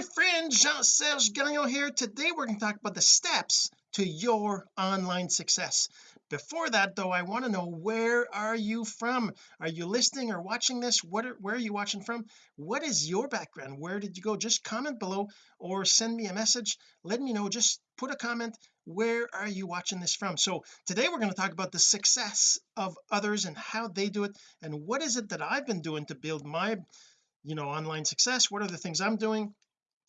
my friend Jean-Serge Gagnon here. Today we're going to talk about the steps to your online success. Before that though I want to know where are you from? Are you listening or watching this? What are, where are you watching from? What is your background? Where did you go? Just comment below or send me a message. Let me know. Just put a comment. Where are you watching this from? So today we're going to talk about the success of others and how they do it and what is it that I've been doing to build my you know online success? What are the things I'm doing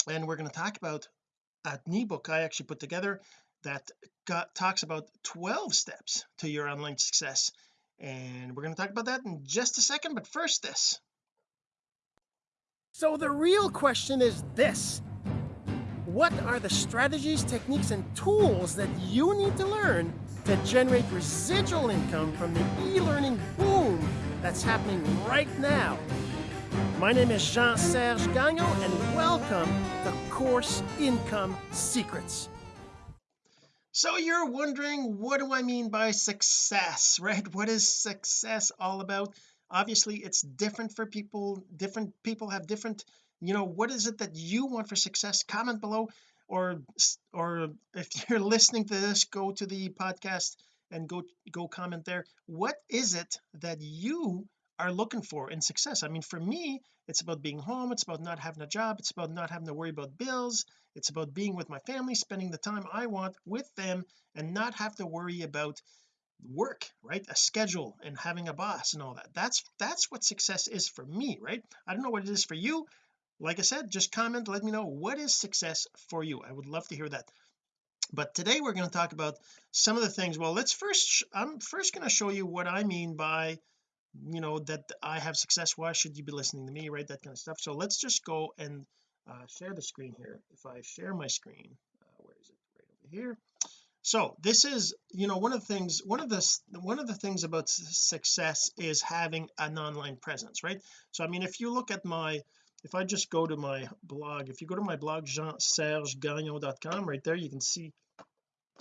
and we're going to talk about an ebook I actually put together that got, talks about 12 steps to your online success and we're going to talk about that in just a second but first this. So the real question is this. What are the strategies techniques and tools that you need to learn to generate residual income from the e-learning boom that's happening right now my name is Jean-Serge Gagnon and welcome to Course Income Secrets. So you're wondering what do I mean by success right? What is success all about? Obviously it's different for people different people have different you know what is it that you want for success? Comment below or or if you're listening to this go to the podcast and go go comment there. What is it that you are looking for in success. I mean for me it's about being home it's about not having a job it's about not having to worry about bills it's about being with my family spending the time I want with them and not have to worry about work right? A schedule and having a boss and all that. That's that's what success is for me right? I don't know what it is for you. Like I said just comment let me know what is success for you. I would love to hear that. But today we're going to talk about some of the things. Well let's first I'm first going to show you what I mean by you know that I have success why should you be listening to me right that kind of stuff. So let's just go and uh, share the screen here. If I share my screen uh, where is it? Right over here. So this is you know one of the things one of the one of the things about success is having an online presence right? So I mean if you look at my if I just go to my blog if you go to my blog jean-sergegagnon.com right there you can see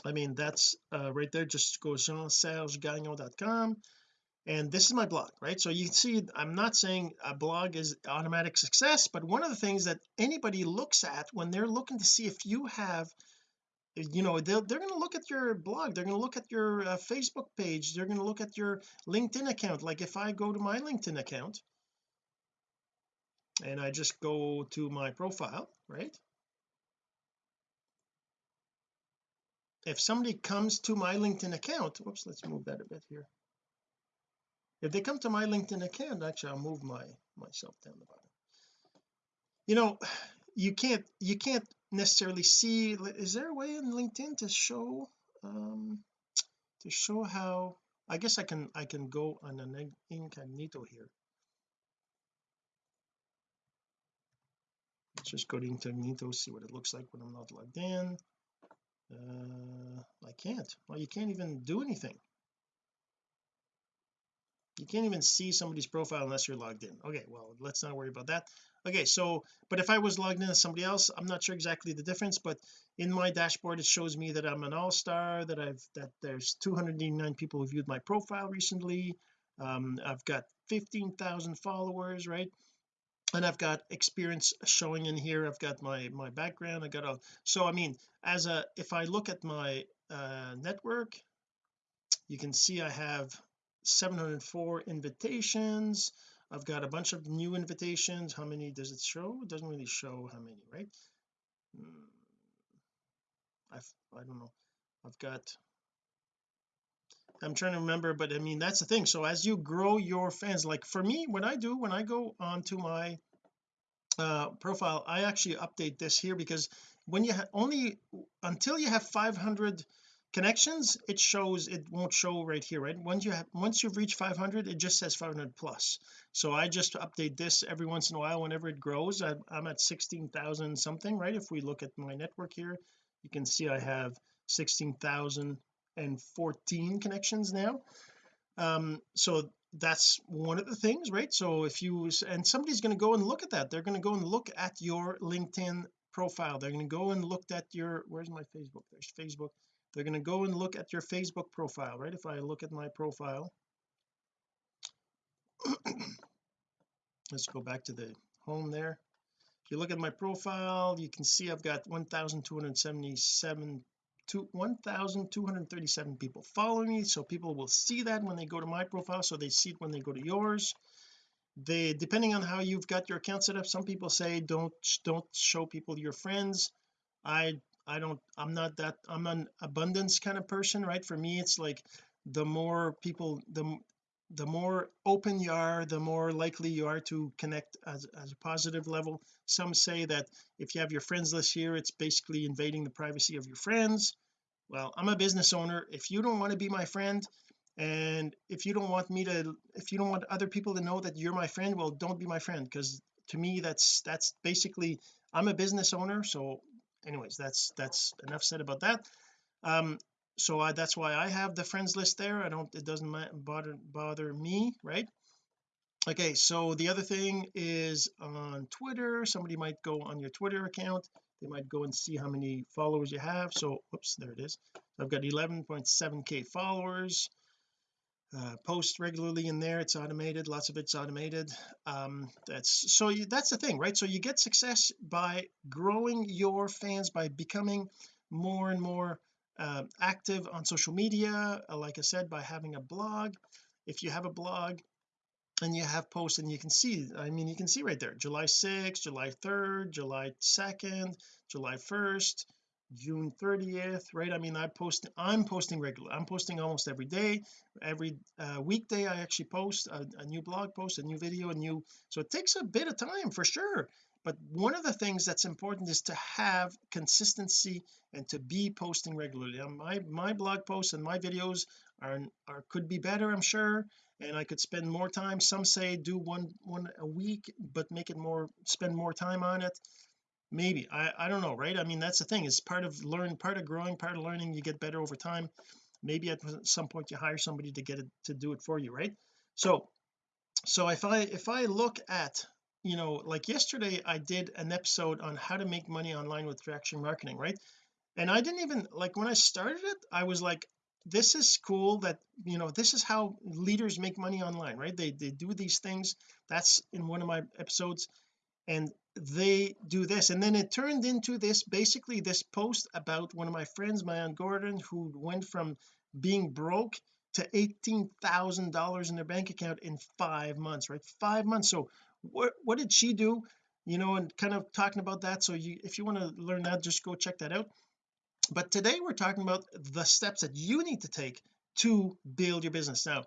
I mean that's uh, right there just go jean-sergegagnon.com and this is my blog right? So you can see I'm not saying a blog is automatic success but one of the things that anybody looks at when they're looking to see if you have you know they're, they're going to look at your blog they're going to look at your uh, Facebook page they're going to look at your LinkedIn account. Like if I go to my LinkedIn account and I just go to my profile right? If somebody comes to my LinkedIn account whoops let's move that a bit here if they come to my LinkedIn account actually I'll move my myself down the bottom. You know you can't you can't necessarily see is there a way in LinkedIn to show um to show how I guess I can I can go on an incognito here. Let's just go to incognito see what it looks like when I'm not logged in. Uh I can't. Well you can't even do anything you can't even see somebody's profile unless you're logged in. Okay well let's not worry about that. Okay so but if I was logged in as somebody else I'm not sure exactly the difference but in my dashboard it shows me that I'm an all-star that I've that there's 289 people who viewed my profile recently um, I've got 15,000 followers right? And I've got experience showing in here I've got my my background I got a so I mean as a if I look at my uh network you can see I have 704 invitations. I've got a bunch of new invitations. How many does it show? It doesn't really show how many right? Hmm. I've I don't know. I've got I'm trying to remember but I mean that's the thing. So as you grow your fans like for me what I do when I go onto my uh profile I actually update this here because when you only until you have 500 connections it shows it won't show right here right? Once you have once you've reached 500 it just says 500 plus. So I just update this every once in a while whenever it grows. I, I'm at 16,000 something right? If we look at my network here you can see I have 16,014 connections now. Um so that's one of the things right? So if you and somebody's going to go and look at that. They're going to go and look at your LinkedIn profile. They're going to go and look at your where's my Facebook? There's Facebook they're going to go and look at your Facebook profile right? If I look at my profile. Let's go back to the home there. If you look at my profile you can see I've got 1277 to 1237 people following me. So people will see that when they go to my profile so they see it when they go to yours. They depending on how you've got your account set up some people say don't don't show people your friends. I I don't I'm not that I'm an abundance kind of person right? For me it's like the more people the the more open you are the more likely you are to connect as, as a positive level. Some say that if you have your friends list here it's basically invading the privacy of your friends. Well I'm a business owner. If you don't want to be my friend and if you don't want me to if you don't want other people to know that you're my friend well don't be my friend because to me that's that's basically I'm a business owner so anyways that's that's enough said about that. Um so I, that's why I have the friends list there. I don't it doesn't bother bother me right? Okay so the other thing is on Twitter. Somebody might go on your Twitter account. They might go and see how many followers you have. So whoops there it is. I've got 11.7k followers uh, post regularly in there. It's automated. Lots of it's automated. Um that's so you, that's the thing right? So you get success by growing your fans by becoming more and more uh, active on social media uh, like I said by having a blog. If you have a blog and you have posts and you can see I mean you can see right there July 6th July 3rd July 2nd July 1st June 30th right? I mean I post I'm posting regular I'm posting almost every day every uh, weekday I actually post a, a, new blog post a new video a new so it takes a bit of time for sure. But one of the things that's important is to have consistency and to be posting regularly. My my blog posts and my videos are are could be better I'm sure and I could spend more time. Some say do one one a week but make it more spend more time on it maybe. I I don't know right? I mean that's the thing. It's part of learn part of growing part of learning. You get better over time. Maybe at some point you hire somebody to get it to do it for you right? So so if I if I look at you know like yesterday I did an episode on how to make money online with traction marketing right? And I didn't even like when I started it I was like this is cool that you know this is how leaders make money online right? They they do these things. That's in one of my episodes. And they do this. And then it turned into this basically this post about one of my friends Mayan Gordon who went from being broke to $18,000 in their bank account in five months right? Five months. So what what did she do? You know and kind of talking about that. So you if you want to learn that just go check that out. But today we're talking about the steps that you need to take to build your business. Now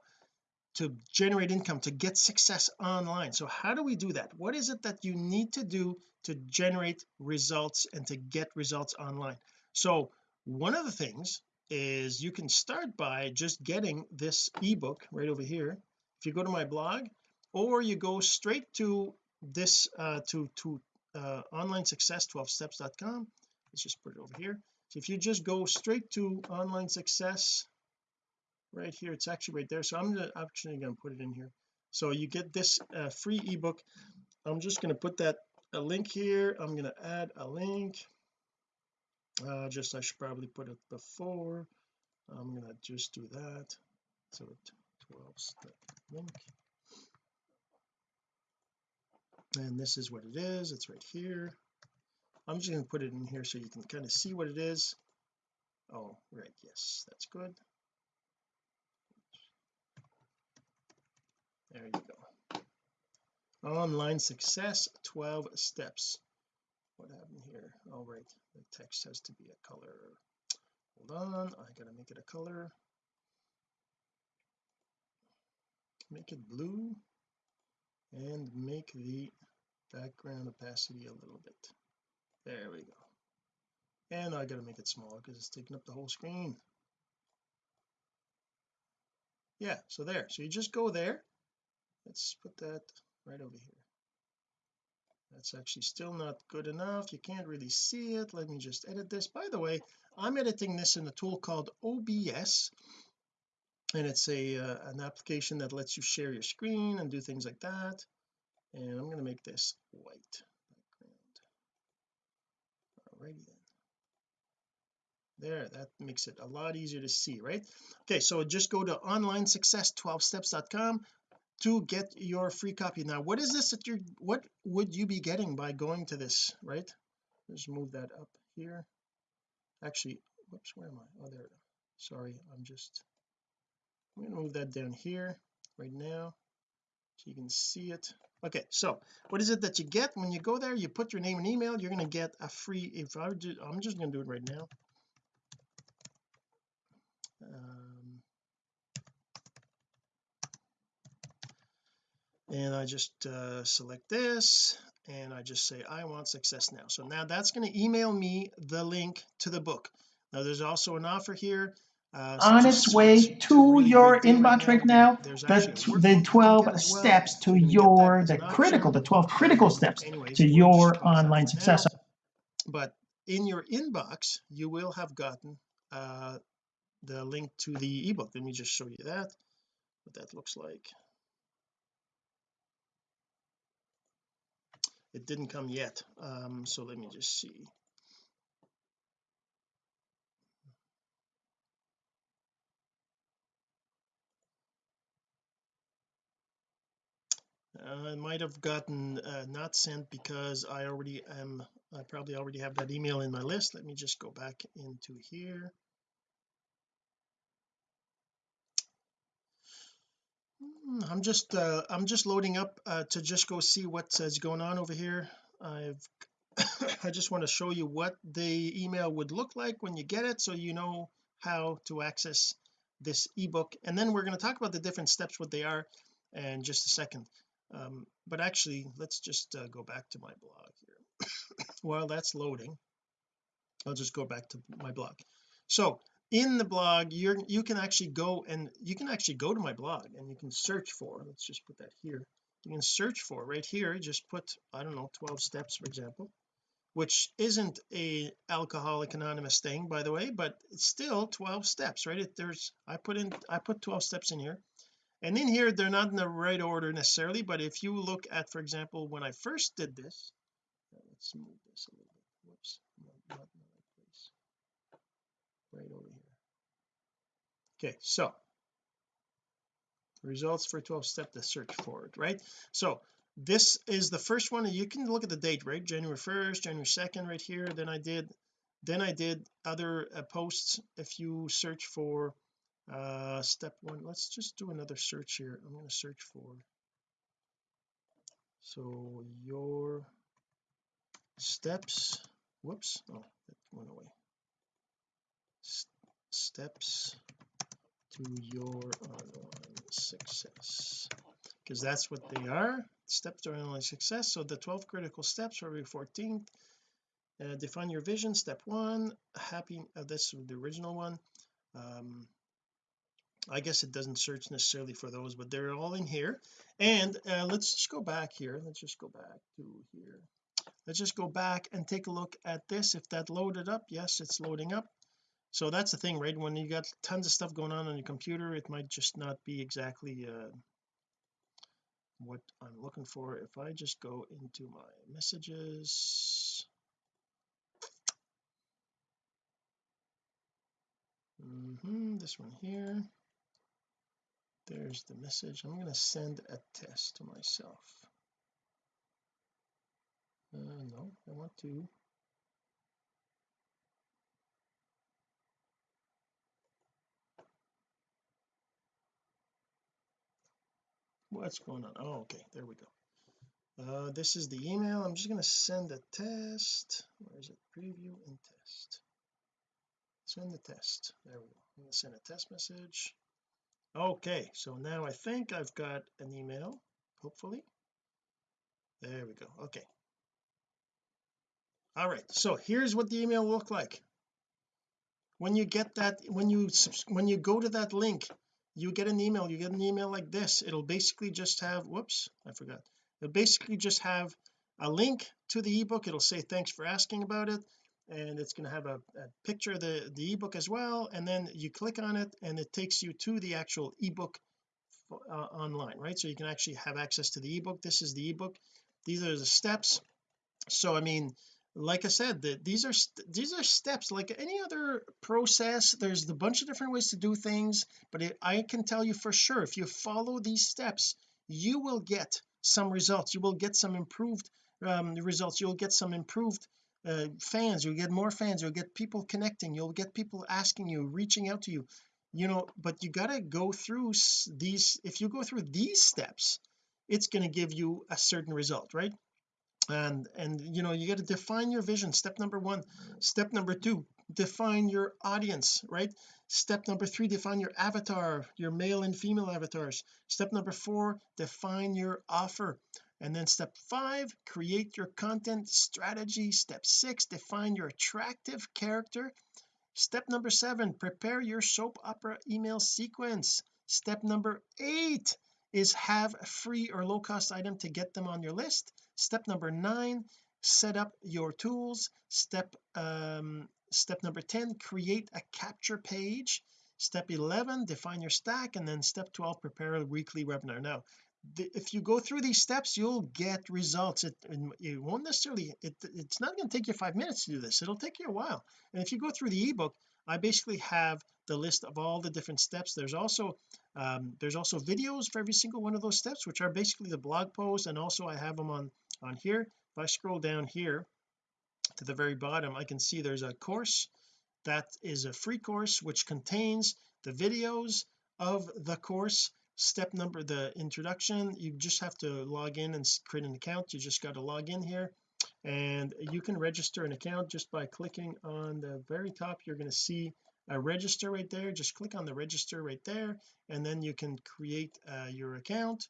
to generate income to get success online. So how do we do that? What is it that you need to do to generate results and to get results online? So one of the things is you can start by just getting this ebook right over here. If you go to my blog or you go straight to this uh to to uh online success 12 steps.com let's just put it over here. So if you just go straight to online success right here. It's actually right there. So I'm actually going to put it in here. So you get this uh, free ebook. I'm just going to put that a link here. I'm going to add a link. Uh just I should probably put it before. I'm going to just do that. So 12 step link. And this is what it is. It's right here. I'm just going to put it in here so you can kind of see what it is. Oh right. Yes that's good there you go. Online success 12 steps. What happened here? All right the text has to be a color. Hold on I gotta make it a color. Make it blue and make the background opacity a little bit. There we go. And I gotta make it smaller because it's taking up the whole screen. Yeah so there so you just go there let's put that right over here. That's actually still not good enough. You can't really see it. Let me just edit this. By the way I'm editing this in a tool called OBS and it's a uh, an application that lets you share your screen and do things like that. And I'm going to make this white background. Alrighty then. There that makes it a lot easier to see right? Okay so just go to online success 12steps.com to get your free copy. Now what is this that you're what would you be getting by going to this right? Let's move that up here. Actually whoops where am I? Oh there sorry I'm just I'm to move that down here right now so you can see it. Okay so what is it that you get when you go there? You put your name and email you're going to get a free if I do I'm just going to do it right now. Um, and I just uh, select this and I just say I want success now. So now that's going to email me the link to the book. Now there's also an offer here uh, so on its way it's to really your inbox right now There's the, actually a t- workbook. the 12 well. steps to You can get that your the critical the 12 critical steps Anyways, to your just close that online success. Now. but in your inbox you will have gotten uh the link to the ebook. Let me just show you that what that looks like it didn't come yet. Um so let me just see. Uh, I might have gotten uh, not sent because I already am I probably already have that email in my list. Let me just go back into here I'm just uh I'm just loading up uh to just go see what's uh, going on over here. I've I just want to show you what the email would look like when you get it so you know how to access this ebook. And then we're going to talk about the different steps what they are in just a second. Um, but actually let's just uh, go back to my blog here. While that's loading I'll just go back to my blog. So in the blog you're you can actually go and you can actually go to my blog and you can search for let's just put that here. You can search for right here just put I don't know 12 steps for example which isn't a alcoholic anonymous thing by the way but it's still 12 steps right? It, there's I put in I put 12 steps in here. And in here they're not in the right order necessarily but if you look at for example when I first did this uh, let's move this a little bit. Whoops not, not in the right place. Right over here okay so results for 12 step to search for it right? So this is the first one you can look at the date right? January 1st January 2nd right here then I did then I did other uh, posts if you search for uh step one. Let's just do another search here. I'm going to search for so your steps whoops oh that went away. S steps to your online success. Because that's what they are. Steps to online success. So the 12 critical steps February 14th uh, define your vision. Step one happy uh, that's the original one. Um I guess it doesn't search necessarily for those but they're all in here. And uh, let's just go back here. Let's just go back to here. Let's just go back and take a look at this. If that loaded up yes it's loading up so that's the thing right? When you got tons of stuff going on on your computer it might just not be exactly uh, what I'm looking for. If I just go into my messages. Mm -hmm, this one here. There's the message. I'm going to send a test to myself. Uh, no I want to what's going on? Oh okay there we go. Uh this is the email. I'm just going to send a test. Where is it? Preview and test. Send the test. There we go. I'm going to send a test message. Okay so now I think I've got an email hopefully. There we go. Okay. All right so here's what the email look like. When you get that when you when you go to that link you get an email you get an email like this. It'll basically just have whoops I forgot. It'll basically just have a link to the ebook. It'll say thanks for asking about it. And it's going to have a, a picture of the the ebook as well. And then you click on it and it takes you to the actual ebook uh, online right? So you can actually have access to the ebook. This is the ebook. These are the steps. So I mean like I said the, these are these are steps like any other process there's a bunch of different ways to do things but it, I can tell you for sure if you follow these steps you will get some results. You will get some improved um, results. You'll get some improved uh, fans. You'll get more fans. You'll get people connecting. You'll get people asking you reaching out to you. You know but you got to go through these if you go through these steps it's going to give you a certain result right and and you know you got to define your vision. Step number one. Step number two define your audience right? Step number three define your avatar your male and female avatars. Step number four define your offer. And then step five create your content strategy. Step six define your attractive character. Step number seven prepare your soap opera email sequence. Step number eight is have a free or low cost item to get them on your list. Step number nine set up your tools. Step um step number 10 create a capture page. Step 11 define your stack. And then step 12 prepare a weekly webinar. Now the, if you go through these steps you'll get results. It, it won't necessarily it, it's not going to take you five minutes to do this. It'll take you a while. And if you go through the ebook I basically have the list of all the different steps. There's also um, there's also videos for every single one of those steps which are basically the blog post and also I have them on on here. If I scroll down here to the very bottom I can see there's a course that is a free course which contains the videos of the course step number the introduction. You just have to log in and create an account. You just got to log in here and you can register an account just by clicking on the very top. You're going to see a register right there. Just click on the register right there and then you can create uh, your account.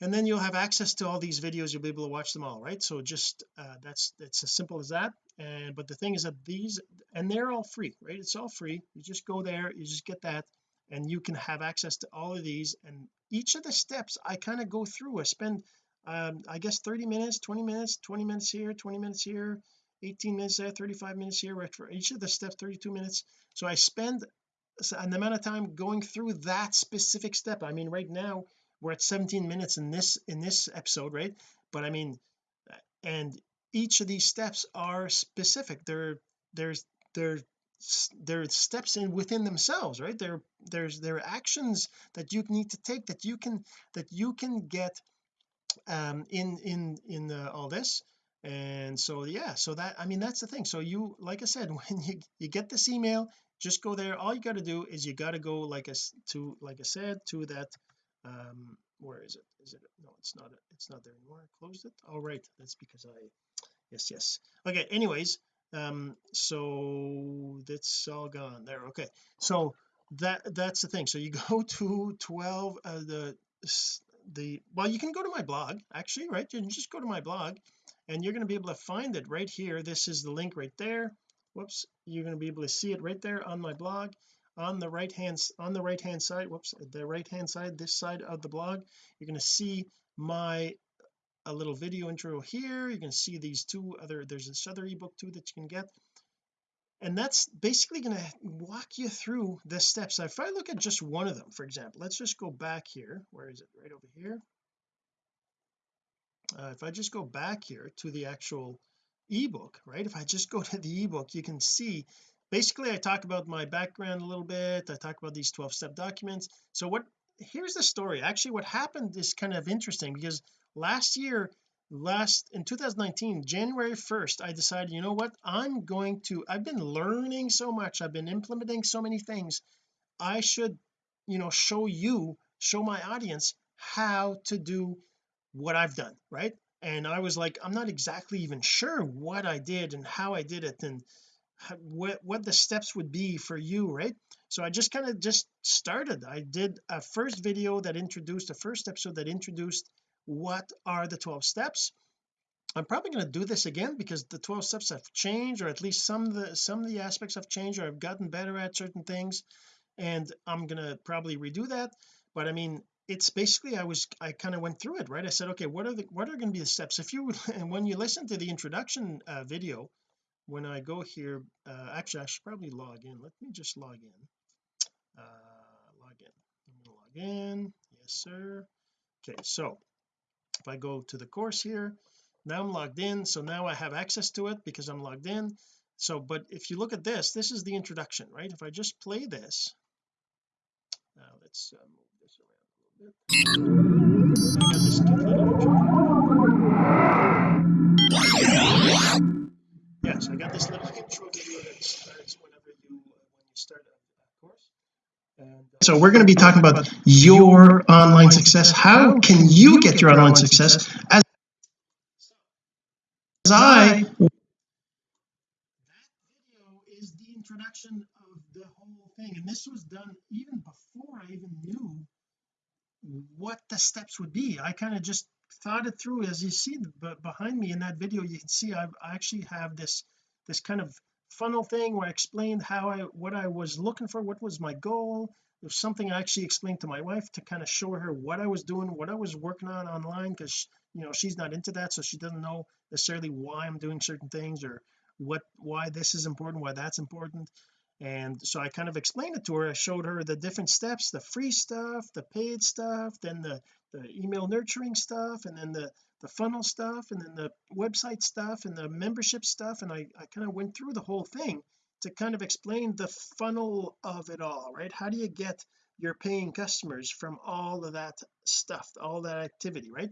And then you'll have access to all these videos. You'll be able to watch them all right? So just uh, that's it's as simple as that. And but the thing is that these and they're all free right? It's all free. You just go there you just get that and you can have access to all of these. And each of the steps I kind of go through. I spend um I guess 30 minutes 20 minutes 20 minutes here 20 minutes here 18 minutes there 35 minutes here right for each of the steps 32 minutes. So I spend an amount of time going through that specific step. I mean right now we're at 17 minutes in this in this episode right? But I mean and each of these steps are specific. They're there's they're they're steps in within themselves right? There there's there are actions that you need to take that you can that you can get um in in in uh, all this and so yeah so that I mean that's the thing. So you like I said when you you get this email just go there. All you got to do is you got to go like us to like I said to that um where is it? Is it no it's not it's not there anymore. I closed it? All right. That's because I yes yes. Okay anyways um so that's all gone there. Okay so that that's the thing. So you go to 12 uh, the the well you can go to my blog actually right? You can just go to my blog and you're going to be able to find it right here. This is the link right there. Whoops you're going to be able to see it right there on my blog. On the right hand on the right hand side whoops the right hand side this side of the blog you're going to see my a little video intro here. You can see these two other there's this other ebook too that you can get. And that's basically going to walk you through the steps. Now if I look at just one of them for example let's just go back here. Where is it? Right over here uh, if I just go back here to the actual ebook right? If I just go to the ebook you can see basically I talk about my background a little bit. I talk about these 12 step documents. So what here's the story. Actually what happened is kind of interesting because last year last in 2019 January 1st I decided you know what? I'm going to I've been learning so much. I've been implementing so many things. I should you know show you show my audience how to do what I've done right? And I was like I'm not exactly even sure what I did and how I did it and what what the steps would be for you right? So I just kind of just started. I did a first video that introduced the first episode that introduced what are the 12 steps. I'm probably going to do this again because the 12 steps have changed or at least some of the some of the aspects have changed or I've gotten better at certain things and I'm going to probably redo that. But I mean it's basically I was I kind of went through it right? I said okay what are the what are going to be the steps? If you and when you listen to the introduction uh, video when I go here uh, actually I should probably log in. Let me just log in. Uh log in. I'm to log in. Yes sir. Okay so if I go to the course here now I'm logged in. So now I have access to it because I'm logged in. So but if you look at this this is the introduction right? If I just play this now let's uh, move this around a little I got this little intro yes I got this little intro video that starts whenever you uh, when you start a, course. And uh, so we're going to be talking about your online success. How can you get your online success? As I is the introduction of the whole thing. And this was done even before I even knew what the steps would be. I kind of just thought it through as you see behind me in that video you can see I've, I actually have this this kind of funnel thing where I explained how I what I was looking for what was my goal. There's something I actually explained to my wife to kind of show her what I was doing what I was working on online because you know she's not into that so she doesn't know necessarily why I'm doing certain things or what why this is important why that's important and so I kind of explained it to her. I showed her the different steps the free stuff the paid stuff then the the email nurturing stuff and then the the funnel stuff and then the website stuff and the membership stuff. And I, I kind of went through the whole thing to kind of explain the funnel of it all right? How do you get your paying customers from all of that stuff all that activity right?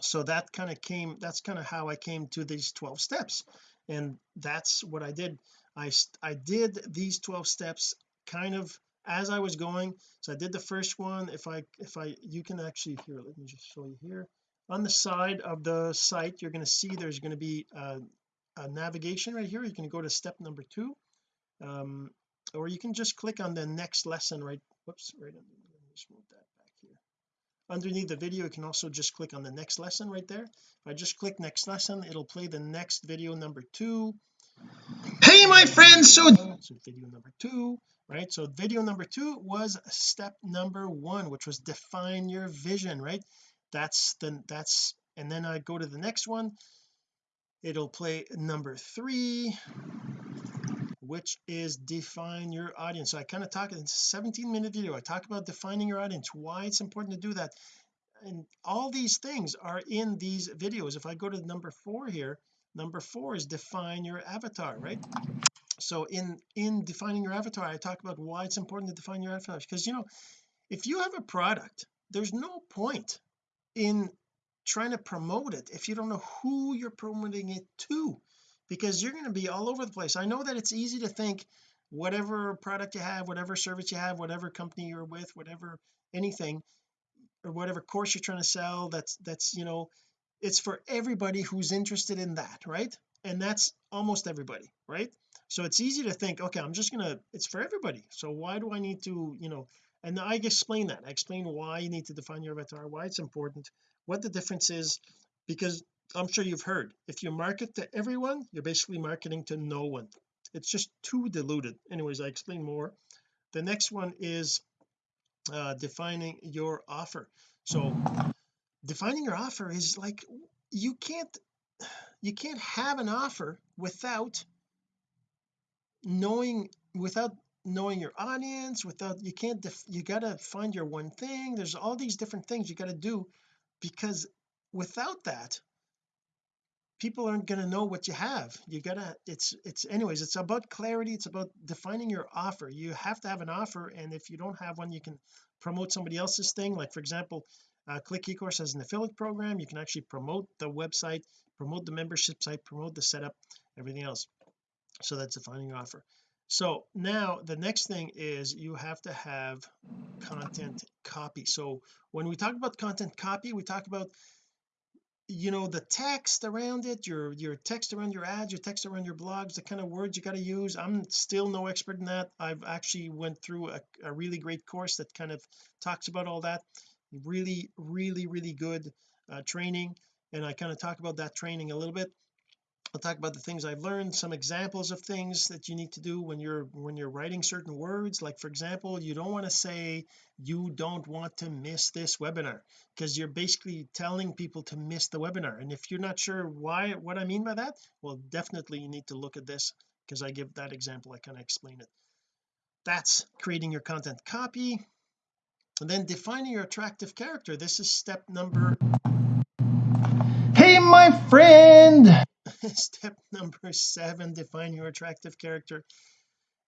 So that kind of came that's kind of how I came to these 12 steps. And that's what I did I I did these 12 steps kind of as I was going. So I did the first one. If I if I you can actually here let me just show you here. On the side of the site you're going to see there's going to be a, a, navigation right here. You can go to step number two um, or you can just click on the next lesson right whoops right let me just move that back here. Underneath the video you can also just click on the next lesson right there. If I just click next lesson it'll play the next video number two hey my friends so so video number two right? So video number two was step number one which was define your vision right? That's the that's and then I go to the next one. It'll play number three which is define your audience. So I kind of talk in 17 minute video. I talk about defining your audience why it's important to do that. And all these things are in these videos. If I go to number four here number four is define your avatar right? So in in defining your avatar I talk about why it's important to define your avatar because you know if you have a product there's no point in trying to promote it if you don't know who you're promoting it to because you're going to be all over the place. I know that it's easy to think whatever product you have whatever service you have whatever company you're with whatever anything or whatever course you're trying to sell that's that's you know it's for everybody who's interested in that right? And that's almost everybody right? So it's easy to think okay I'm just gonna it's for everybody. So why do I need to you know and I explain that. I explain why you need to define your avatar why it's important what the difference is because I'm sure you've heard if you market to everyone you're basically marketing to no one. It's just too diluted. Anyways I explain more. The next one is uh, defining your offer. So defining your offer is like you can't you can't have an offer without knowing without knowing your audience without you can't def, you got to find your one thing. There's all these different things you got to do because without that people aren't going to know what you have. You gotta it's it's anyways it's about clarity. It's about defining your offer. You have to have an offer and if you don't have one you can promote somebody else's thing. Like for example uh, click ecourse has an affiliate program. You can actually promote the website promote the membership site promote the setup everything else. So that's defining your offer. So now the next thing is you have to have content copy. So when we talk about content copy we talk about you know the text around it your your text around your ads your text around your blogs the kind of words you got to use. I'm still no expert in that. I've actually went through a, a really great course that kind of talks about all that really really really good uh, training and I kind of talk about that training a little bit. I'll talk about the things I've learned some examples of things that you need to do when you're when you're writing certain words. Like for example you don't want to say you don't want to miss this webinar because you're basically telling people to miss the webinar and if you're not sure why what I mean by that well definitely you need to look at this because I give that example I kind of explain it. That's creating your content. Copy and then defining your attractive character this is step number hey my friend! Step number seven define your attractive character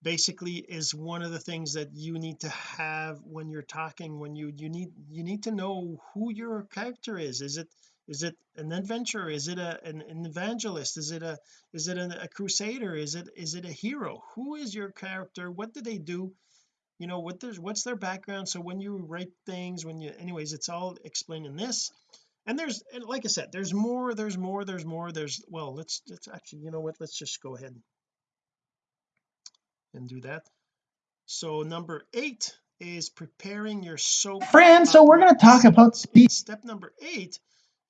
basically is one of the things that you need to have when you're talking when you you need you need to know who your character is. Is it is it an adventurer? Is it a an, an evangelist? Is it a is it a, a crusader? Is it is it a hero? Who is your character? What do they do you know what there's what's their background? So when you write things when you anyways it's all explained in this. And there's and like I said there's more there's more there's more there's well let's let's actually you know what? Let's just go ahead and do that. So number eight is preparing your soap friends so we're going to talk about step number eight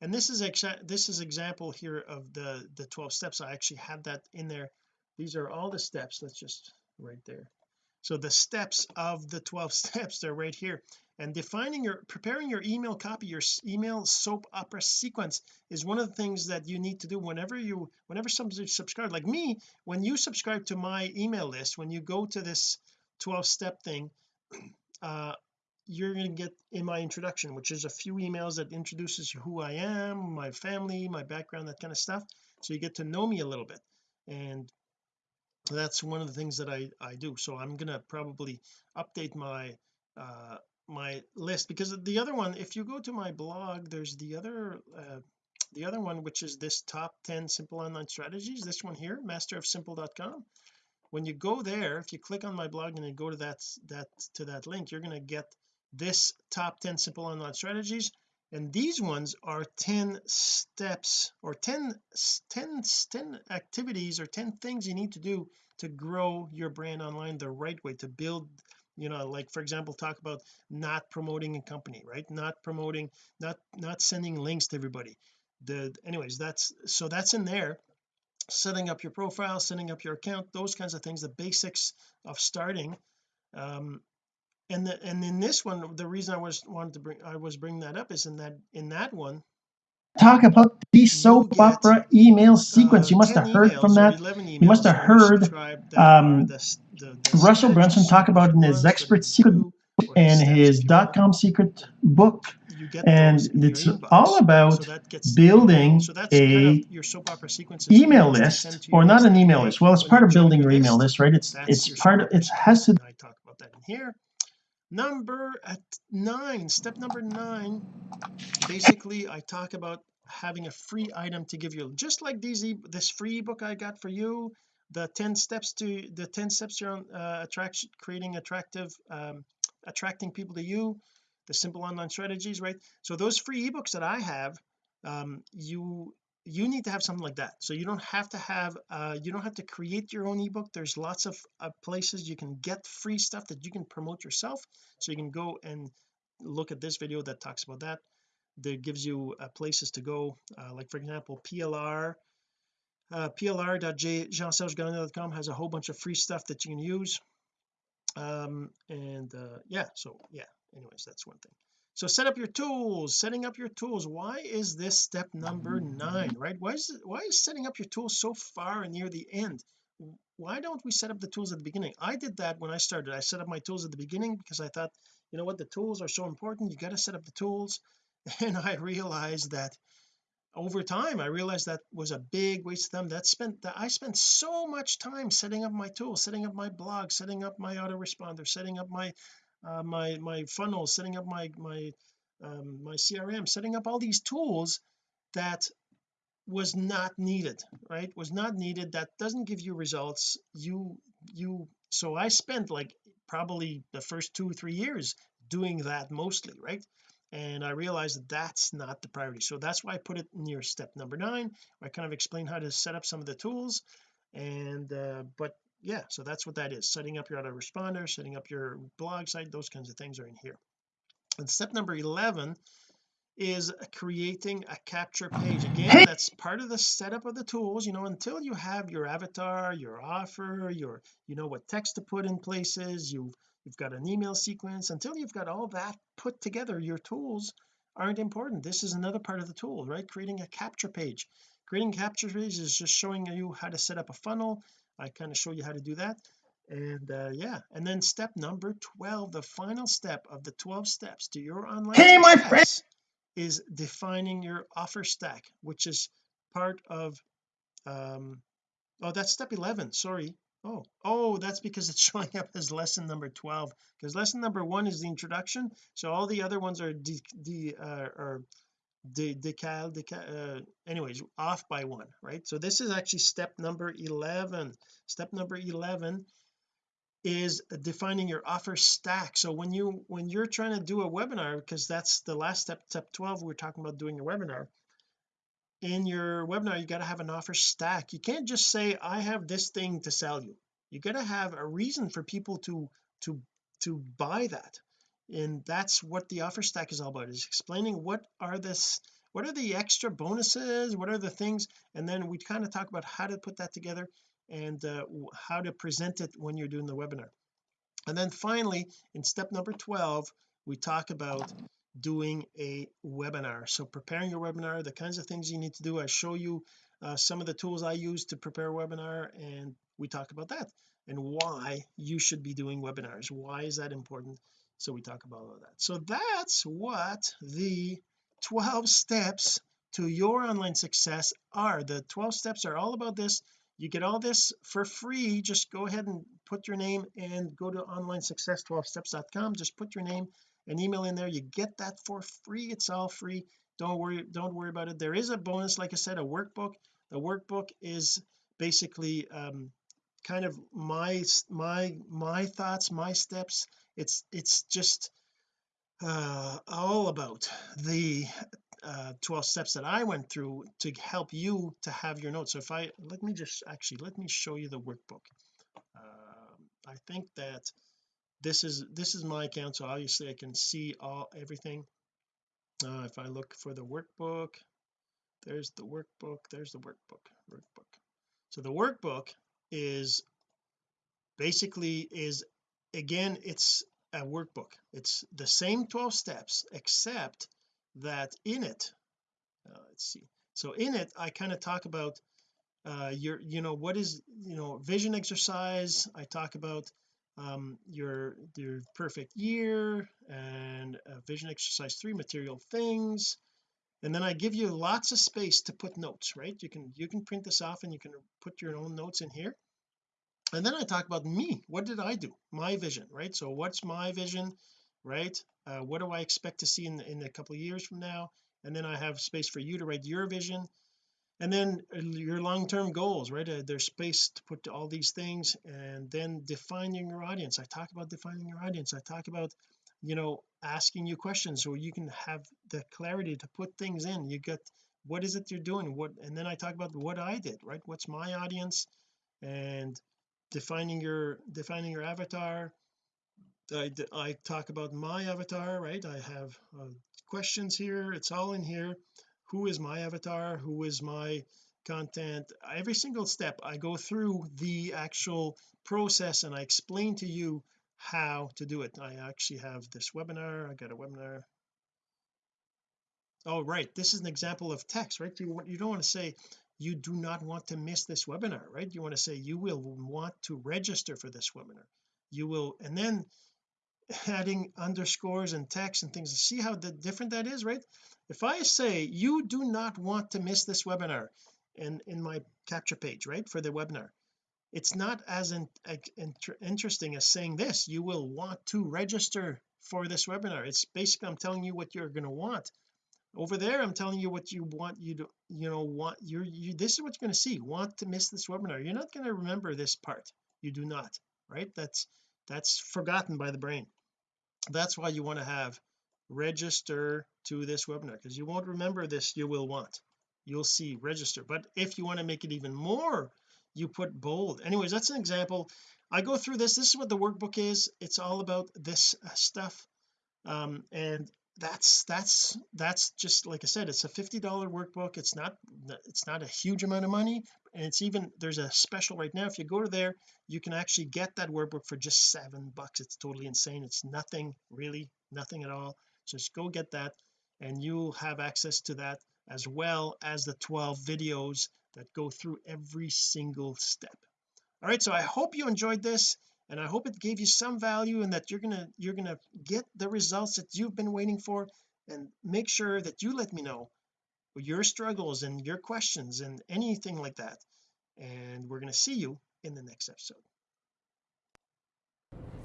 and this is exa this is example here of the the 12 steps. I actually have that in there. These are all the steps. Let's just right there so the steps of the 12 steps they're right here. And defining your preparing your email copy your email soap opera sequence is one of the things that you need to do whenever you whenever somebody subscribe like me when you subscribe to my email list when you go to this 12 step thing uh you're going to get in my introduction which is a few emails that introduces who I am my family my background that kind of stuff. So you get to know me a little bit. And that's one of the things that I I do. So I'm gonna probably update my uh my list because the other one if you go to my blog there's the other uh the other one which is this top 10 simple online strategies this one here masterofsimple.com when you go there if you click on my blog and you go to that that to that link you're going to get this top 10 simple online strategies and these ones are 10 steps or 10 10 10 activities or 10 things you need to do to grow your brand online the right way to build you know like for example talk about not promoting a company right? Not promoting not not sending links to everybody. The anyways that's so that's in there. Setting up your profile setting up your account those kinds of things the basics of starting um and the, and in this one the reason I was wanted to bring I was bringing that up is in that in that one talk about the soap opera email sequence. Uh, you must have heard from that. you must have heard subscribe that are um the the, the Russell Brunson talk about in his expert secret do, or the and his dot com secret book. and those in your it's all about gets building so that's kind a of your soap opera sequence email list or not an email list. Well it's part of building your email list. right? It's it's part of it has to I talk about that in here number at nine step number nine basically I talk about having a free item to give you. Just like these this free ebook I got for you the 10 steps to the 10 steps to your uh, attraction creating attractive um attracting people to you the simple online strategies right? So those free ebooks that I have um you you need to have something like that. So you don't have to have uh you don't have to create your own ebook. There's lots of uh, places you can get free stuff that you can promote yourself. So you can go and look at this video that talks about that that gives you uh, places to go. Uh, like for example PLR uh, has a whole bunch of free stuff that you can use. Um and uh yeah so yeah anyways that's one thing so set up your tools setting up your tools. Why is this step number nine right? Why is why is setting up your tools so far near the end? Why don't we set up the tools at the beginning? I did that when I started. I set up my tools at the beginning because I thought you know what? The tools are so important. You got to set up the tools. And I realized that over time I realized that was a big waste of time. That spent that I spent so much time setting up my tools setting up my blog setting up my autoresponder setting up my uh, my my funnel setting up my my um, my CRM setting up all these tools that was not needed right? Was not needed that doesn't give you results. You you so I spent like probably the first two three years doing that mostly right? And I realized that that's not the priority. So that's why I put it near step number nine. I kind of explain how to set up some of the tools and uh but yeah so that's what that is setting up your autoresponder setting up your blog site those kinds of things are in here. And step number 11 is creating a capture page. Again that's part of the setup of the tools you know until you have your avatar your offer your you know what text to put in places you've you've got an email sequence until you've got all that put together your tools aren't important. This is another part of the tool right? Creating a capture page. Creating capture page is just showing you how to set up a funnel I kind of show you how to do that. And uh, yeah. And then step number 12 the final step of the 12 steps to your online Hey, my friend. is defining your offer stack which is part of um oh that's step 11 sorry. Oh oh that's because it's showing up as lesson number 12 because lesson number one is the introduction so all the other ones are the de uh, are de decal decal uh, anyways off by one right? So this is actually step number 11 step number 11 is defining your offer stack. So when you when you're trying to do a webinar because that's the last step step 12 we're talking about doing a webinar. In your webinar you got to have an offer stack. You can't just say I have this thing to sell you. You got to have a reason for people to to to buy that and that's what the offer stack is all about is explaining what are this what are the extra bonuses what are the things and then we kind of talk about how to put that together and uh, how to present it when you're doing the webinar. And then finally in step number 12 we talk about doing a webinar. So preparing your webinar the kinds of things you need to do. I show you uh, some of the tools I use to prepare a webinar and we talk about that and why you should be doing webinars. Why is that important so we talk about all that. So that's what the 12 steps to your online success are. The 12 steps are all about this. You get all this for free. Just go ahead and put your name and go to online success 12steps.com just put your name and email in there. You get that for free. It's all free. Don't worry don't worry about it. There is a bonus like I said a workbook. The workbook is basically um kind of my my my thoughts my steps it's it's just uh all about the uh 12 steps that I went through to help you to have your notes. So if I let me just actually let me show you the workbook. Uh, I think that this is this is my account so obviously I can see all everything. Uh, if I look for the workbook there's the workbook there's the workbook workbook. So the workbook is basically is again it's a workbook. It's the same 12 steps except that in it uh, let's see. So in it I kind of talk about uh your you know what is you know vision exercise. I talk about um your your perfect year and uh, vision exercise three material things. And then I give you lots of space to put notes right? You can you can print this off and you can put your own notes in here and then I talk about me. What did I do? My vision right? So what's my vision right? Uh, what do I expect to see in, in a couple of years from now? And then I have space for you to write your vision. And then uh, your long-term goals right? Uh, there's space to put all these things and then defining your audience. I talk about defining your audience. I talk about you know asking you questions so you can have the clarity to put things in. You get what is it you're doing? What and then I talk about what I did right? What's my audience? And defining your defining your avatar. I, I talk about my avatar right? I have uh, questions here. It's all in here. Who is my avatar? Who is my content? Every single step I go through the actual process and I explain to you how to do it. I actually have this webinar. I got a webinar. Oh right. This is an example of text right? You, you don't want to say you do not want to miss this webinar right? You want to say you will want to register for this webinar. You will and then adding underscores and text and things. See how different that is right? If I say you do not want to miss this webinar in in my capture page right for the webinar it's not as in, in, interesting as saying this you will want to register for this webinar. It's basically I'm telling you what you're going to want over there I'm telling you what you want you to you know want you're you this is what you're going to see. Want to miss this webinar. You're not going to remember this part. You do not right? That's that's forgotten by the brain. That's why you want to have register to this webinar because you won't remember this you will want. You'll see register. But if you want to make it even more you put bold. Anyways that's an example. I go through this. This is what the workbook is. It's all about this uh, stuff. Um and that's that's that's just like I said it's a $50 workbook. It's not it's not a huge amount of money. And it's even there's a special right now if you go to there you can actually get that workbook for just seven bucks. It's totally insane. It's nothing really nothing at all. So just go get that and you'll have access to that as well as the 12 videos that go through every single step. All right so I hope you enjoyed this and I hope it gave you some value and that you're gonna you're gonna get the results that you've been waiting for. And make sure that you let me know your struggles and your questions and anything like that. And we're going to see you in the next episode.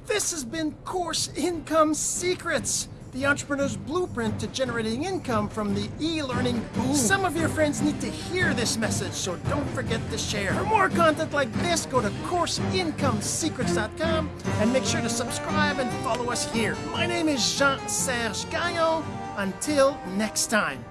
This has been course income secrets the entrepreneur's blueprint to generating income from the e-learning boom. Some of your friends need to hear this message, so don't forget to share. For more content like this, go to CourseIncomeSecrets.com and make sure to subscribe and follow us here. My name is Jean-Serge Gagnon. Until next time.